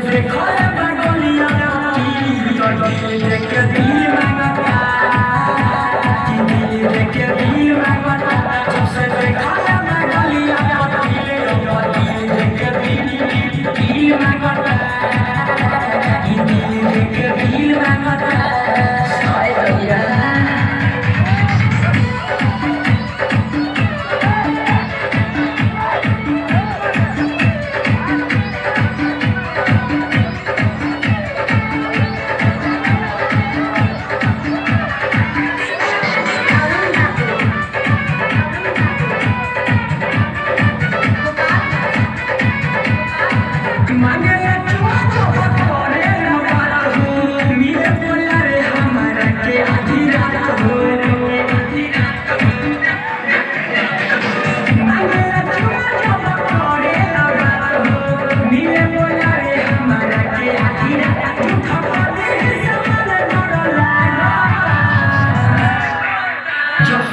Because